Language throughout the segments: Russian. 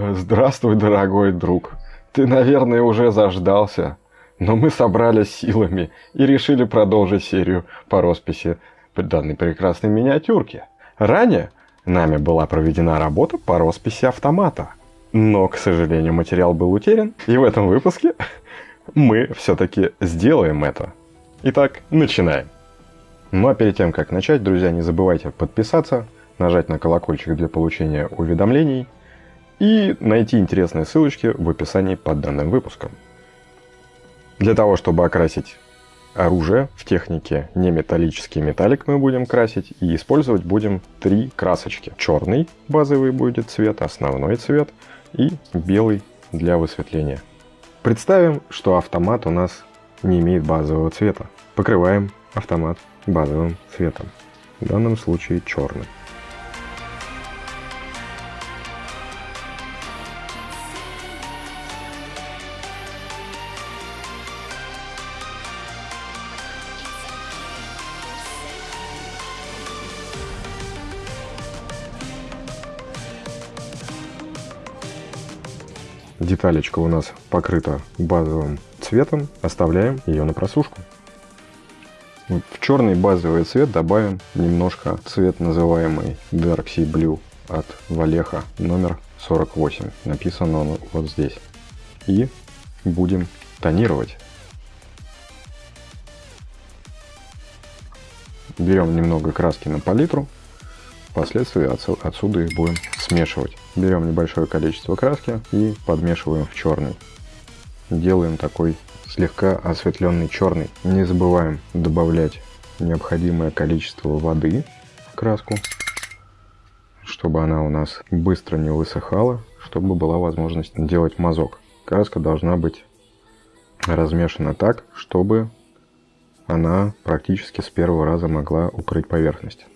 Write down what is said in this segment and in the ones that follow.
Здравствуй, дорогой друг. Ты, наверное, уже заждался. Но мы собрались силами и решили продолжить серию по росписи данной прекрасной миниатюрки. Ранее нами была проведена работа по росписи автомата. Но, к сожалению, материал был утерян, и в этом выпуске мы все-таки сделаем это. Итак, начинаем. Ну а перед тем, как начать, друзья, не забывайте подписаться, нажать на колокольчик для получения уведомлений и найти интересные ссылочки в описании под данным выпуском. Для того, чтобы окрасить оружие в технике не металлический металлик мы будем красить и использовать будем три красочки. Черный базовый будет цвет, основной цвет и белый для высветления. Представим, что автомат у нас не имеет базового цвета. Покрываем автомат базовым цветом, в данном случае черным. Деталечка у нас покрыта базовым цветом, оставляем ее на просушку. В черный базовый цвет добавим немножко цвет, называемый Dark Sea Blue от Валеха номер 48. Написан он вот здесь. И будем тонировать. Берем немного краски на палитру Впоследствии отсюда их будем смешивать. Берем небольшое количество краски и подмешиваем в черный. Делаем такой слегка осветленный черный. Не забываем добавлять необходимое количество воды в краску, чтобы она у нас быстро не высыхала, чтобы была возможность делать мазок. Краска должна быть размешана так, чтобы она практически с первого раза могла укрыть поверхность.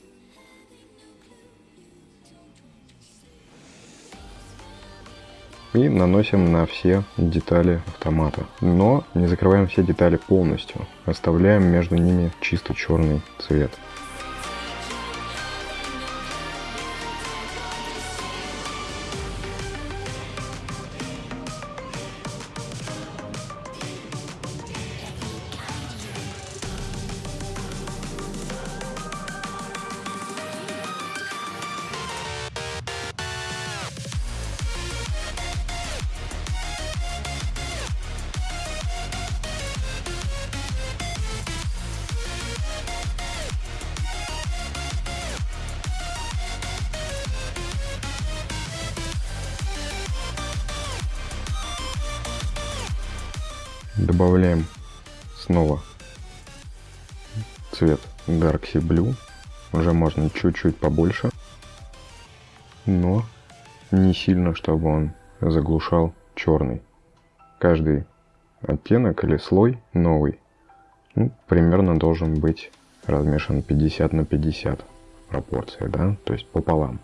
И наносим на все детали автомата. Но не закрываем все детали полностью, оставляем между ними чисто черный цвет. Добавляем снова цвет Sea Blue. Уже можно чуть-чуть побольше, но не сильно, чтобы он заглушал черный. Каждый оттенок или слой новый ну, примерно должен быть размешан 50 на 50 пропорция, да, то есть пополам.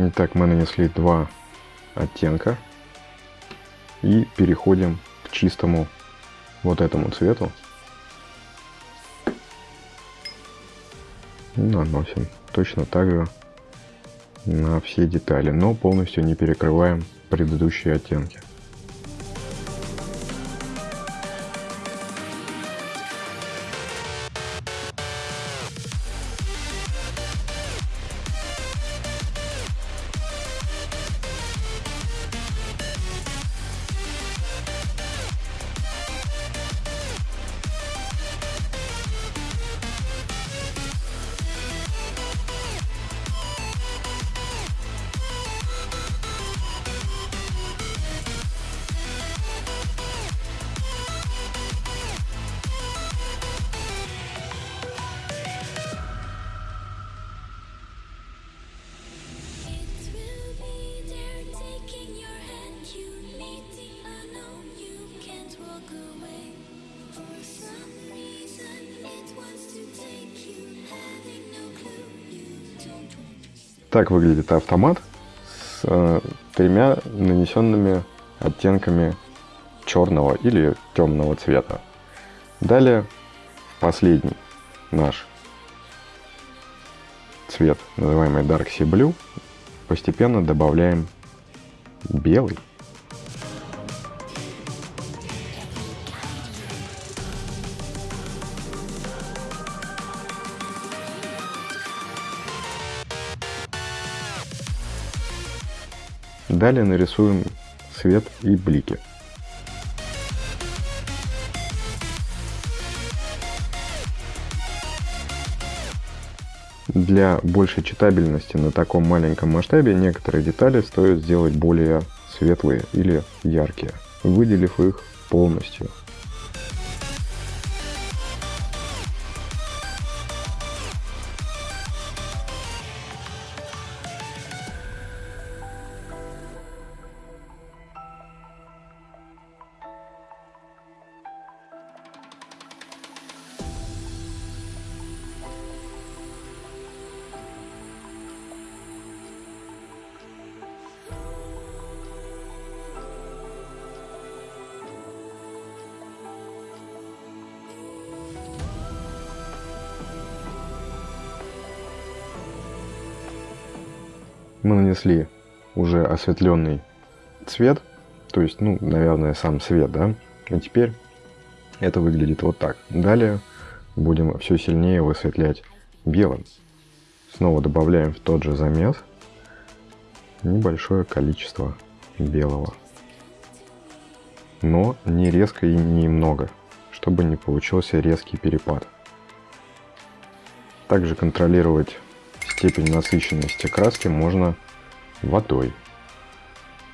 Итак, мы нанесли два оттенка и переходим к чистому вот этому цвету. Наносим точно так же на все детали, но полностью не перекрываем предыдущие оттенки. Так выглядит автомат с э, тремя нанесенными оттенками черного или темного цвета. Далее последний наш цвет, называемый Dark Sea Blue, постепенно добавляем белый. Далее нарисуем свет и блики. Для большей читабельности на таком маленьком масштабе некоторые детали стоит сделать более светлые или яркие, выделив их полностью. Мы нанесли уже осветленный цвет, то есть, ну, наверное, сам свет, да, и теперь это выглядит вот так. Далее будем все сильнее высветлять белым. Снова добавляем в тот же замес небольшое количество белого. Но не резко и не много, чтобы не получился резкий перепад. Также контролировать степень насыщенности краски можно водой,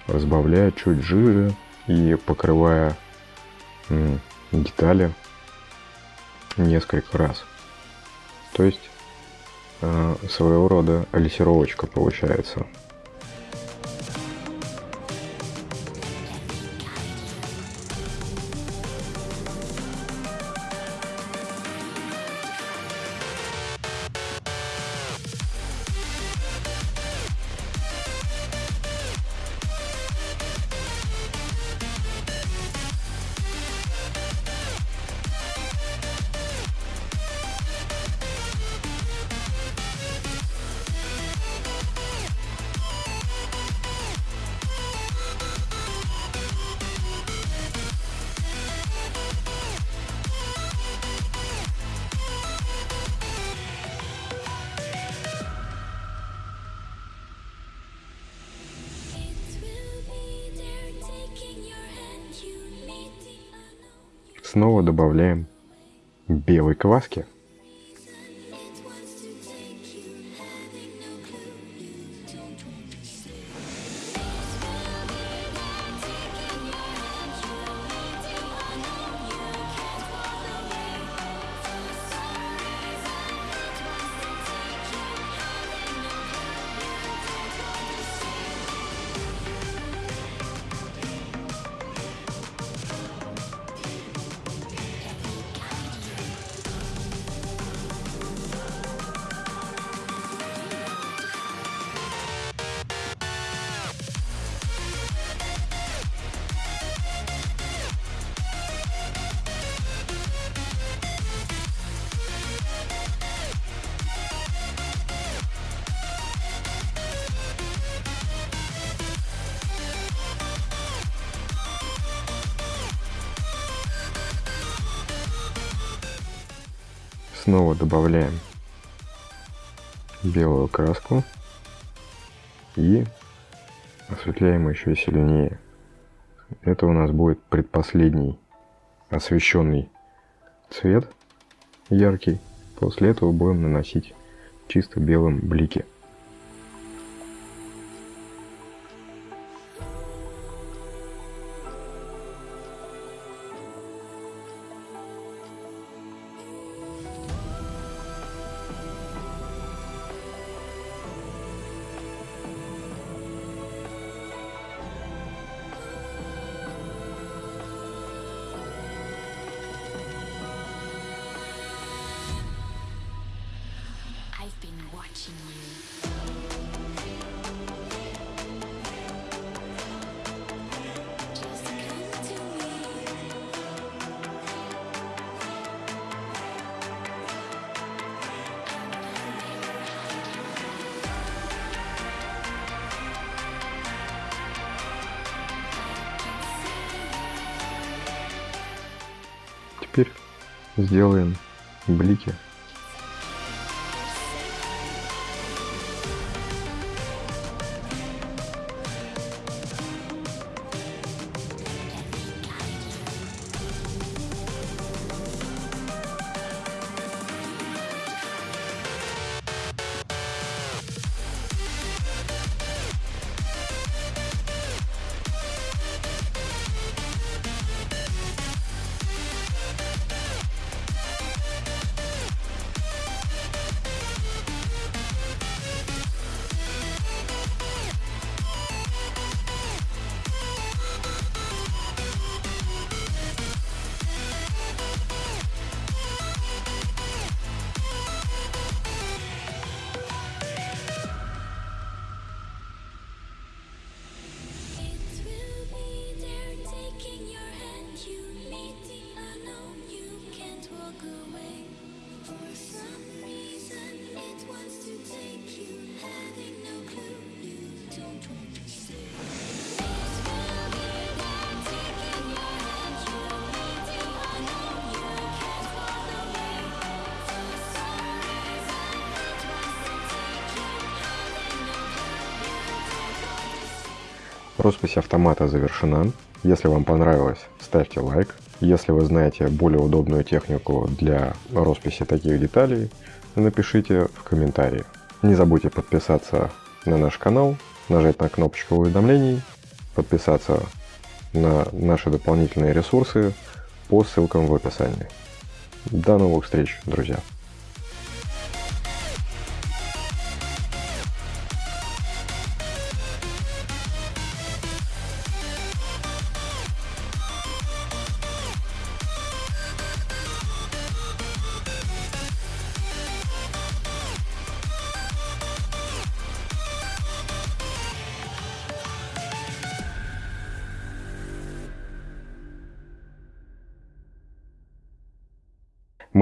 разбавляя чуть жира и покрывая детали несколько раз. То есть э, своего рода алисировочка получается. Снова добавляем белой кваски. Снова добавляем белую краску и осветляем еще сильнее. Это у нас будет предпоследний освещенный цвет яркий. После этого будем наносить чисто белым блики. Сделаем блики. Роспись автомата завершена. Если вам понравилось, ставьте лайк. Если вы знаете более удобную технику для росписи таких деталей, напишите в комментарии. Не забудьте подписаться на наш канал, нажать на кнопочку уведомлений, подписаться на наши дополнительные ресурсы по ссылкам в описании. До новых встреч, друзья!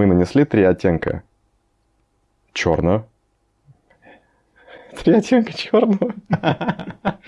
Мы нанесли три оттенка черного. Три оттенка черного.